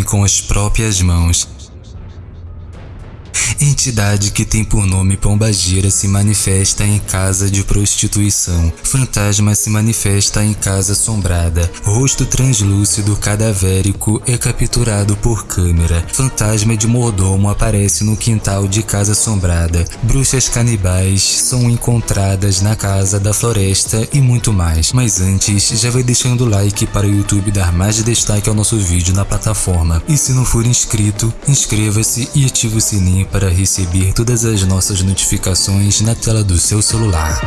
com as próprias mãos. Entidade que tem por nome Pombagira se manifesta em casa de prostituição. Fantasma se manifesta em casa assombrada. Rosto translúcido cadavérico é capturado por câmera. Fantasma de mordomo aparece no quintal de casa assombrada. Bruxas canibais são encontradas na casa da floresta e muito mais. Mas antes, já vai deixando o like para o YouTube dar mais destaque ao nosso vídeo na plataforma. E se não for inscrito, inscreva-se e ative o sininho para receber todas as nossas notificações na tela do seu celular.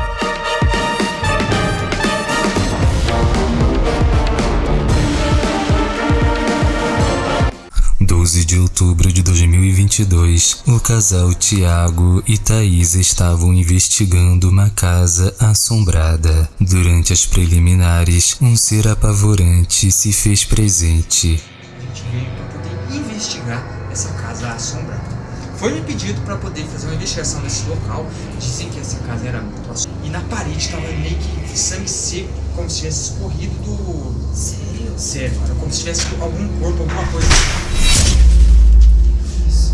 de outubro de 2022, o casal Tiago e Thaís estavam investigando uma casa assombrada. Durante as preliminares, um ser apavorante se fez presente. A gente veio para poder investigar essa casa assombrada. Foi me pedido para poder fazer uma investigação nesse local. Dizem que essa casa era muito. E na parede estava meio que sangue seco, como se tivesse escorrido do. Sério? Sério, era como se tivesse algum corpo, alguma coisa. Isso.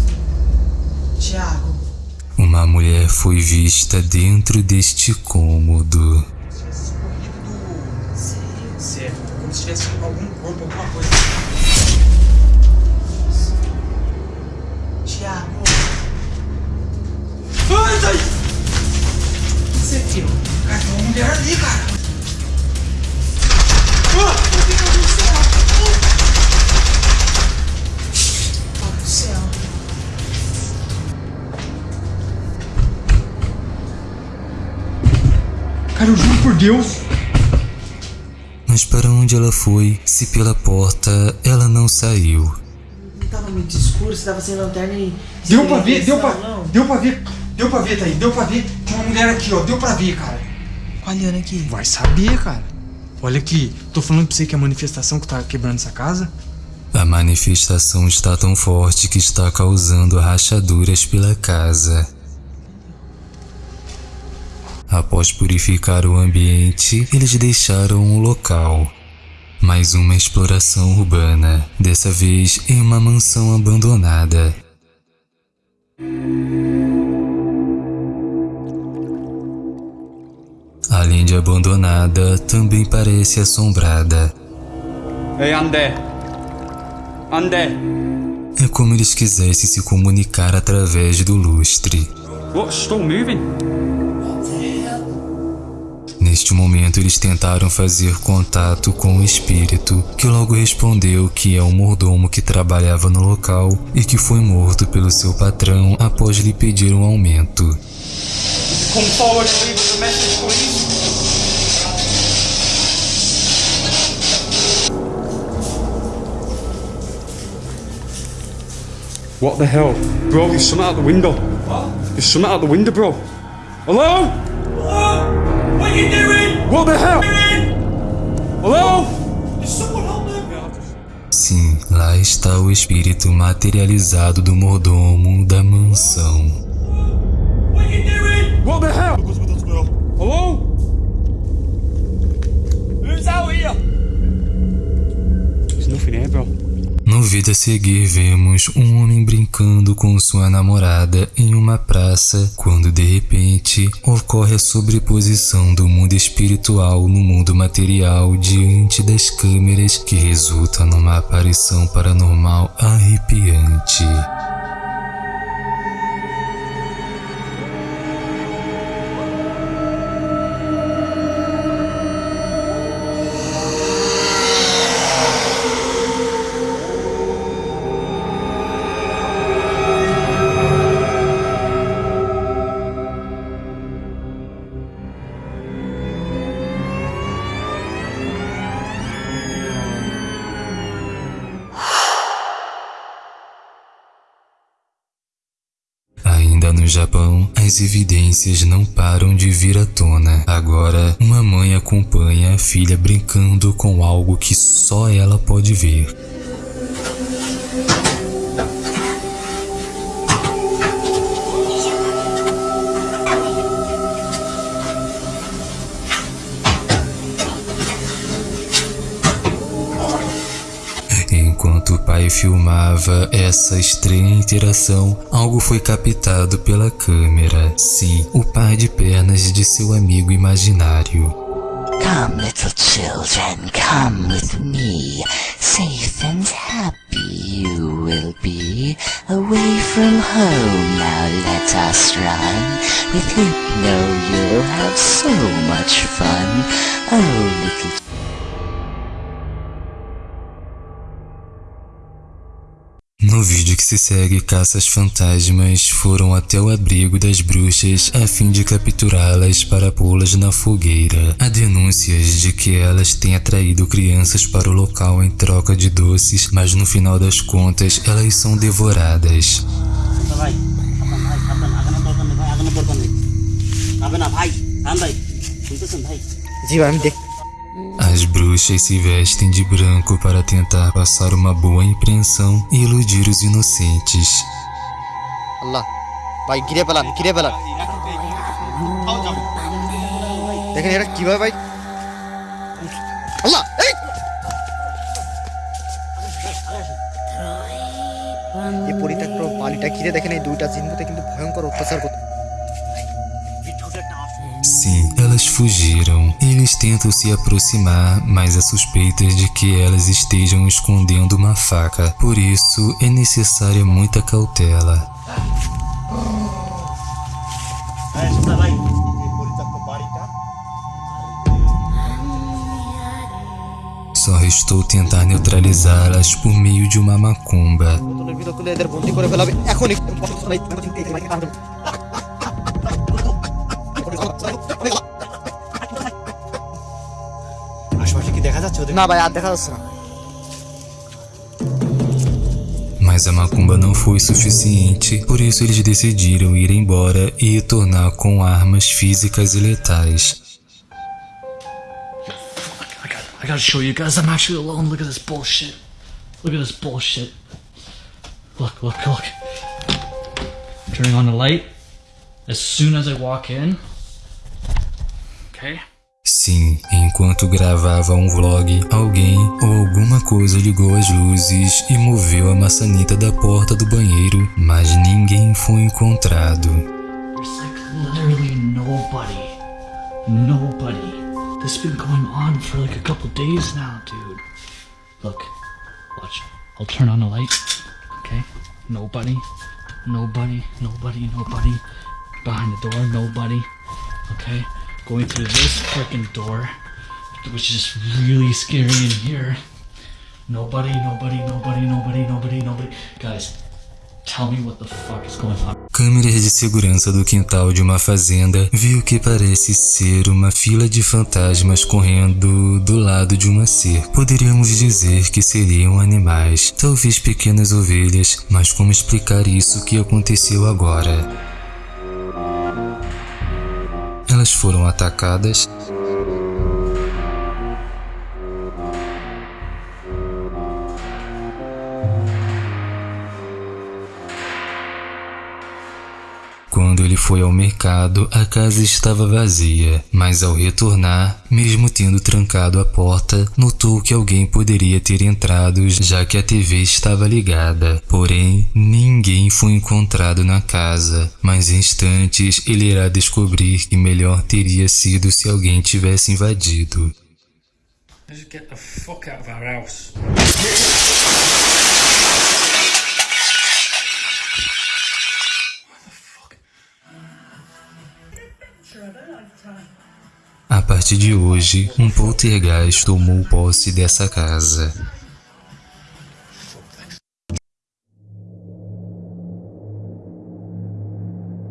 Tiago. Uma mulher foi vista dentro deste cômodo. Como se tivesse escorrido do. Sério? Sério, como se tivesse algum corpo, alguma coisa. Tiago. Cara, tem uma mulher ali, cara! Meu Deus do céu! Oh, do céu. Cara, eu juro por Deus! Mas para onde ela foi, se pela porta ela não saiu? Não tava muito escuro, você tava sem lanterna e. Deu pra ver, deu pra, deu pra ver, deu pra ver, Thaís, deu pra ver. Tem uma mulher aqui, ó, deu pra ver, cara. Olhando aqui. Vai saber, cara. Olha aqui, tô falando pra você que é a manifestação que tá quebrando essa casa. A manifestação está tão forte que está causando rachaduras pela casa. Após purificar o ambiente, eles deixaram o local. Mais uma exploração urbana, dessa vez em uma mansão abandonada. além de abandonada, também parece assombrada. Ei, André! André! É como eles quisessem se comunicar através do lustre. What's moving? Neste momento, eles tentaram fazer contato com o espírito, que logo respondeu que é um mordomo que trabalhava no local e que foi morto pelo seu patrão após lhe pedir um aumento. Come forward and leave us a message please What the hell? Bro, there's something out the window. What? There's something out the window, bro. Hello? What are you doing? What the hell? Hello? Is someone on there? Sim, lá está o espírito materializado do mordomo da mansão. What the hell? Hello? Who's out here? There's nothing here, bro. No vídeo a seguir, vemos um homem brincando com sua namorada em uma praça, quando de repente ocorre a sobreposição do mundo espiritual no mundo material diante das câmeras, que resulta numa aparição paranormal arrepiante. Japão, as evidências não param de vir à tona. Agora, uma mãe acompanha a filha brincando com algo que só ela pode ver. Filmava essa estranha interação, algo foi captado pela câmera. Sim, o par de pernas de seu amigo imaginário. Come, little children, come with me. Safe and happy you will be. Away from home, now let us run. With Hypno, you'll have so much fun. Oh, little No vídeo que se segue, caças fantasmas foram até o abrigo das bruxas a fim de capturá-las para pô-las na fogueira. Há denúncias de que elas têm atraído crianças para o local em troca de doces, mas no final das contas elas são devoradas. ভাই সাবধান ভাই সাবধান আগানোর দরকার নেই ভাই আগানোর দরকার নেই যাবে না ভাই রাম ভাই শুনতেছেন ভাই জি ভাই আমি দেখ As bruxas se vestem de branco para tentar passar uma boa impressão e iludir os inocentes. আল্লাহ ভাই ঘিরে পেলান ঘিরে পেলান দেখেন এটা কিভাবে ভাই আল্লাহ এই! এই পরিত্যক্ত বালিটা ঘিরে দেখেন এই দুইটা চিহ্নতে কিন্তু ভয়ঙ্কর অত্যাচার করতো Sim, elas fugiram. Eles tentam se aproximar, mas há suspeitas é de que elas estejam escondendo uma faca. Por isso, é necessária muita cautela. Só restou tentar neutralizá-las por meio de uma macumba. কি দেখা যাচ্ছে ওদের না ভাই আর দেখা যাচ্ছে না Mas a macumba não foi suficiente, por isso eles decidiram ir embora e retornar com armas físicas e letais. I got I gotta show you guys I'm actually alone. Look at this bullshit. Look at this bullshit. Look, look, look. Turning on the light. As soon as I walk in. Okay. Sim, enquanto gravava um vlog, alguém ou alguma coisa ligou as luzes e moveu a maçaneta da porta do banheiro, mas ninguém foi encontrado. Nobody. Nobody. Nobody. Nobody. Behind the door. Nobody. Okay. Going through this freaking door, which is really scary in here. Nobody. Nobody. Nobody. Nobody. Nobody. Nobody. Guys, tell me what the fuck is going on. Câmeras de segurança do quintal de uma fazenda viu que parece ser uma fila de fantasmas correndo do lado de uma cerca. Poderíamos dizer que seriam animais, talvez pequenas ovelhas, mas como explicar isso que aconteceu agora? Foram atacadas Quando ele foi ao mercado, a casa estava vazia, mas ao retornar, mesmo tendo trancado a porta, notou que alguém poderia ter entrado já que a TV estava ligada. Porém, ninguém foi encontrado na casa, mas instantes ele irá descobrir que melhor teria sido se alguém tivesse invadido. Get the fuck out of our house. A partir de hoje, um poltergeist tomou posse dessa casa.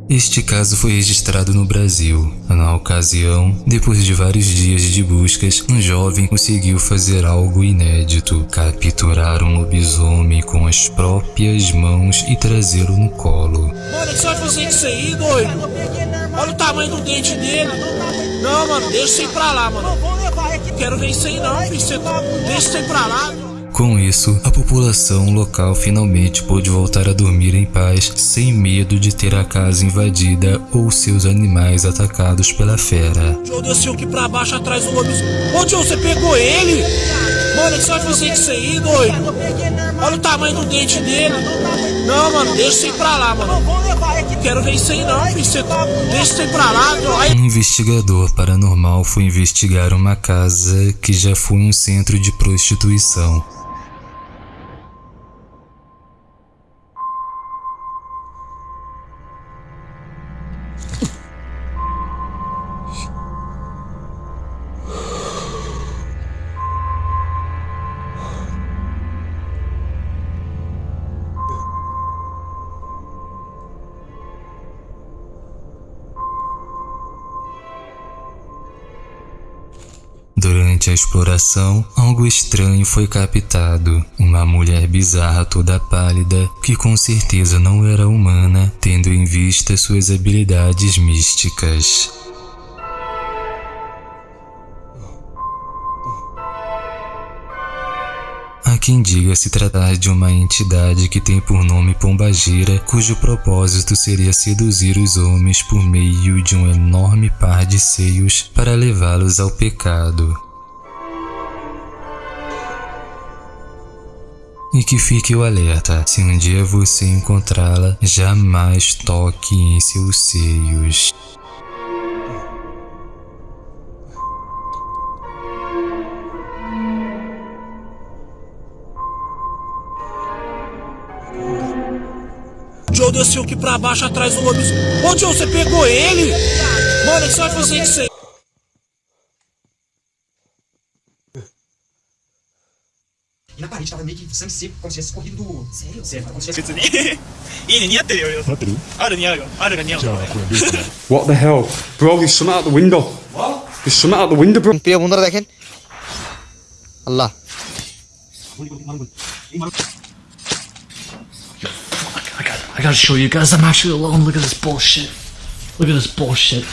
Este caso foi registrado no Brasil. Na ocasião, depois de vários dias de buscas, um jovem conseguiu fazer algo inédito: capturar um lobisomem com as próprias mãos e trazê-lo no colo. Mano, o que você vai fazer isso aí, doido? Olha o tamanho do dente dele. Não, mano, deixa isso aí pra lá, mano. Quero ver isso aí não, filho. Você- Deixa isso aí pra lá. Com isso, a população local finalmente pôde voltar a dormir em paz, sem medo de ter a casa invadida ou seus animais atacados pela fera. Joe desceu aqui pra baixo atrás do lobisomem. Ô, Joe, você pegou ele? Mano, que você vai fazer com isso aí, doido? Olha o tamanho do dente dele. Não, mano, deixa isso aí pra lá, mano. Quero ver isso aí não, filho. Você- Deixa isso aí pra lá. Aí- Um investigador paranormal foi investigar uma casa que já foi um centro de prostituição. Durante a exploração, algo estranho foi captado. Uma mulher bizarra toda pálida, que com certeza não era humana, tendo em vista suas habilidades místicas. Há quem diga se tratar de uma entidade que tem por nome Pombagira, cujo propósito seria seduzir os homens por meio de um enorme par de seios para levá-los ao pecado. E que fique o alerta: se um dia você encontrá-la, jamais toque em seus seios. Joe desceu aqui pra baixo atrás do lobisomem. Ô, Joe, você pegou ele? Mano, o que você vai fazer isso aí? Na parede tava meio que sangue seco, como se tivesse corrido do. Sério? Sério, como se tivesse. Nem eu. What the hell? Bro, there's something out the window. What? There's something out the window, bro. I gotta show you guys, I'm actually alone. Look at this bullshit. Look at this bullshit.